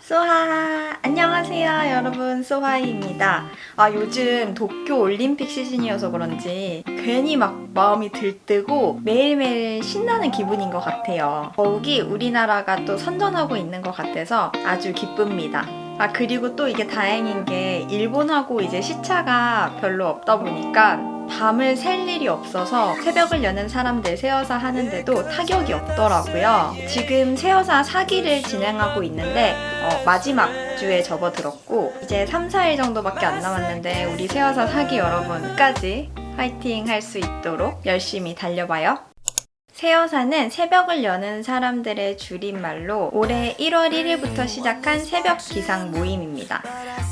소하 안녕하세요 여러분. 소하이입니다. 아 요즘 도쿄 올림픽 시즌이어서 그런지 괜히 막 마음이 들뜨고 매일매일 신나는 기분인 것 같아요. 더욱이 우리나라가 또 선전하고 있는 것 같아서 아주 기쁩니다. 아 그리고 또 이게 다행인 게 일본하고 이제 시차가 별로 없다 보니까 밤을 셀 일이 없어서 새벽을 여는 사람들 세어사 하는데도 타격이 없더라고요. 지금 세어사 사기를 진행하고 있는데 어, 마지막 주에 접어들었고 이제 3, 4일 정도밖에 안 남았는데 우리 세어사 사기 여러분 까지 파이팅 할 수 있도록 열심히 달려봐요. 세어사는 새벽을 여는 사람들의 줄임말로 올해 1월 1일부터 시작한 새벽 기상 모임입니다.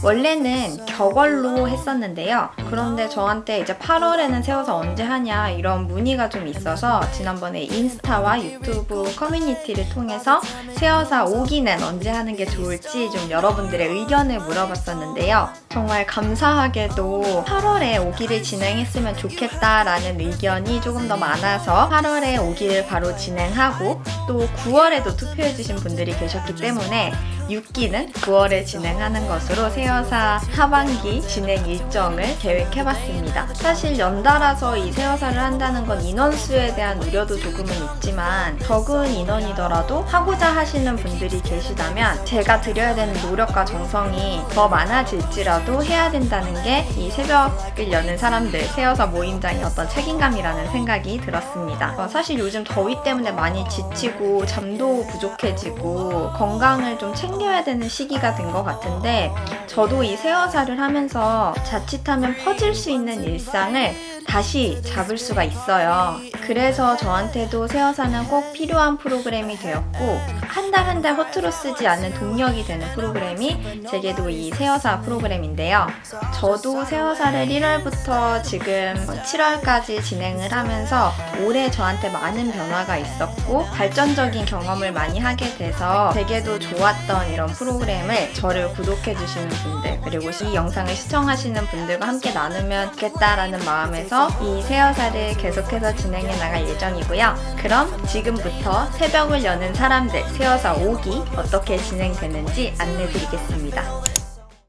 원래는 격월로 했었는데요. 그런데 저한테 이제 8월에는 세워서 언제 하냐 이런 문의가 좀 있어서 지난번에 인스타와 유튜브 커뮤니티를 통해서 세어사 5기는 언제 하는 게 좋을지 좀 여러분들의 의견을 물어봤었는데요. 정말 감사하게도 8월에 5기를 진행했으면 좋겠다라는 의견이 조금 더 많아서 8월에 5기를 바로 진행하고 또 9월에도 투표해주신 분들이 계셨기 때문에 6기는 9월에 진행하는 것으로 세어사 하반기 진행 일정을 계획해봤습니다. 사실 연달아서 이 세어사를 한다는 건 인원수에 대한 우려도 조금은 있지만 적은 인원이더라도 하고자 하시는 분들이 계시다면 제가 드려야 되는 노력과 정성이 더 많아질지라도 해야 된다는 게 이 새벽을 여는 사람들 세어사 모임장의 어떤 책임감이라는 생각이 들었습니다. 어, 사실 요즘 더위 때문에 많이 지치고 잠도 부족해지고 건강을 좀 챙겨 챙겨야 되는 시기가 된 것 같은데 저도 이 세어사를 하면서 자칫하면 퍼질 수 있는 일상을 다시 잡을 수가 있어요. 그래서 저한테도 세어사는 꼭 필요한 프로그램이 되었고 한 달 한 달 허투루 쓰지 않는 동력이 되는 프로그램이 제게도 이 세어사 프로그램인데요. 저도 세어사를 1월부터 지금 7월까지 진행을 하면서 올해 저한테 많은 변화가 있었고 발전적인 경험을 많이 하게 돼서 되게도 좋았던 이런 프로그램을 저를 구독해주시는 분들 그리고 이 영상을 시청하시는 분들과 함께 나누면 좋겠다라는 마음에서 이 세어사를 계속해서 진행해 나갈 예정이고요. 그럼 지금부터 새벽을 여는 사람들 세어사 5기 어떻게 진행되는지 안내드리겠습니다.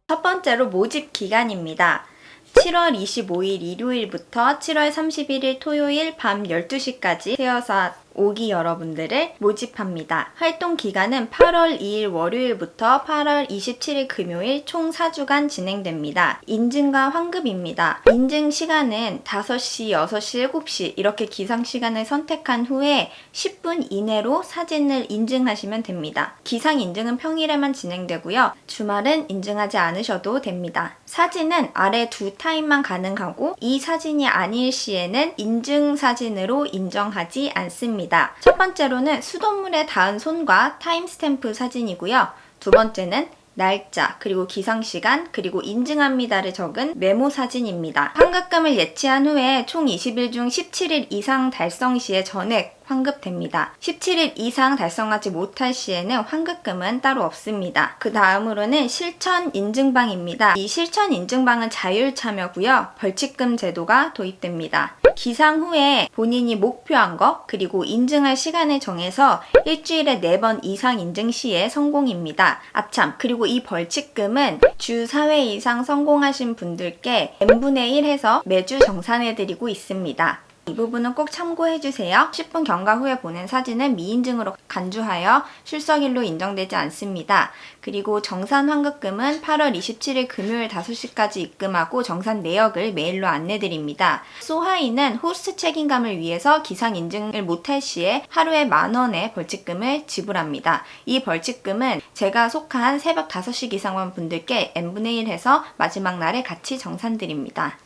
첫 번째로 모집 기간입니다. 7월 25일 일요일부터 7월 31일 토요일 밤 12시까지 세어사 5기 여러분들을 모집합니다. 활동 기간은 8월 2일 월요일부터 8월 27일 금요일 총 4주간 진행됩니다. 인증과 환급입니다. 인증 시간은 5시, 6시, 7시 이렇게 기상 시간을 선택한 후에 10분 이내로 사진을 인증하시면 됩니다. 기상 인증은 평일에만 진행되고요. 주말은 인증하지 않으셔도 됩니다. 사진은 아래 두 타임만 가능하고 이 사진이 아닐 시에는 인증 사진으로 인정하지 않습니다. 있습니다. 첫 번째로는 수돗물에 닿은 손과 timestamp 사진이고요. 두 번째는 날짜, 그리고 기상시간, 그리고 인증합니다를 적은 메모 사진입니다. 환급금을 예치한 후에 총 20일 중 17일 이상 달성 시에 전액 환급됩니다. 17일 이상 달성하지 못할 시에는 환급금은 따로 없습니다. 그 다음으로는 실천 인증방입니다. 이 실천 인증방은 자율 참여고요. 벌칙금 제도가 도입됩니다. 기상 후에 본인이 목표한 것 그리고 인증할 시간을 정해서 일주일에 4번 이상 인증 시에 성공입니다. 아참 그리고 이 벌칙금은 주 4회 이상 성공하신 분들께 n분의 1 해서 매주 정산해드리고 있습니다. 이 부분은 꼭 참고해주세요. 10분 경과 후에 보낸 사진은 미인증으로 간주하여 출석일로 인정되지 않습니다. 그리고 정산 환급금은 8월 27일 금요일 5시까지 입금하고 정산 내역을 메일로 안내드립니다. 소하이는 호스트 책임감을 위해서 기상 인증을 못할 시에 하루에 만원의 벌칙금을 지불합니다. 이 벌칙금은 제가 속한 새벽 5시 기상원 분들께 n분의 1 해서 마지막 날에 같이 정산드립니다.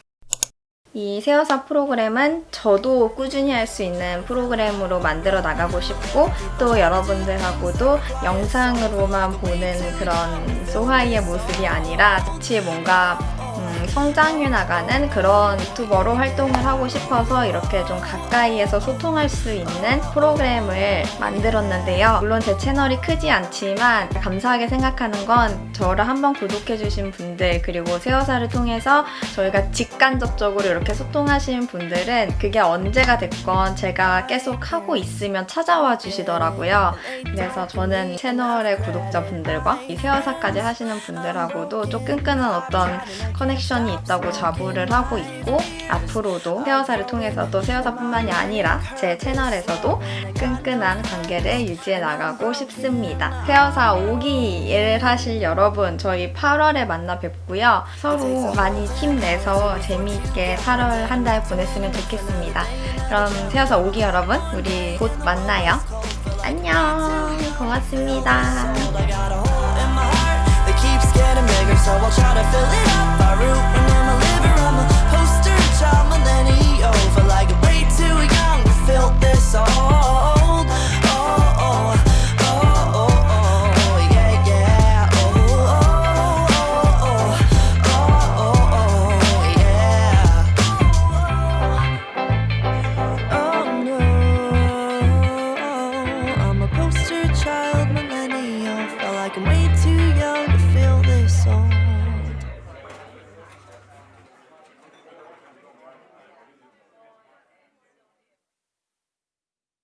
이 세어사 프로그램은 저도 꾸준히 할 수 있는 프로그램으로 만들어 나가고 싶고 또 여러분들하고도 영상으로만 보는 그런 소하이의 모습이 아니라 같이 뭔가 음, 성장해 나가는 그런 유튜버로 활동을 하고 싶어서 이렇게 좀 가까이에서 소통할 수 있는 프로그램을 만들었는데요. 물론 제 채널이 크지 않지만 감사하게 생각하는 건 저를 한번 구독해주신 분들 그리고 세어사를 통해서 저희가 직간접적으로 이렇게 소통하신 분들은 그게 언제가 됐건 제가 계속 하고 있으면 찾아와 주시더라고요. 그래서 저는 채널의 구독자분들과 이 세어사까지 하시는 분들하고도 좀 끈끈한 어떤 커넥션 이 있다고 자부를 하고 있고 앞으로도 세어사를 통해서도 세어사뿐만이 아니라 제 채널에서도 끈끈한 관계를 유지해 나가고 싶습니다. 세어사 5기를 하실 여러분 저희 8월에 만나 뵙고요. 서로 많이 힘내서 재미있게 8월 한 달 보냈으면 좋겠습니다. 그럼 세어사 5기 여러분 우리 곧 만나요. 안녕 고맙습니다. so I'll try to fill it up. I root and then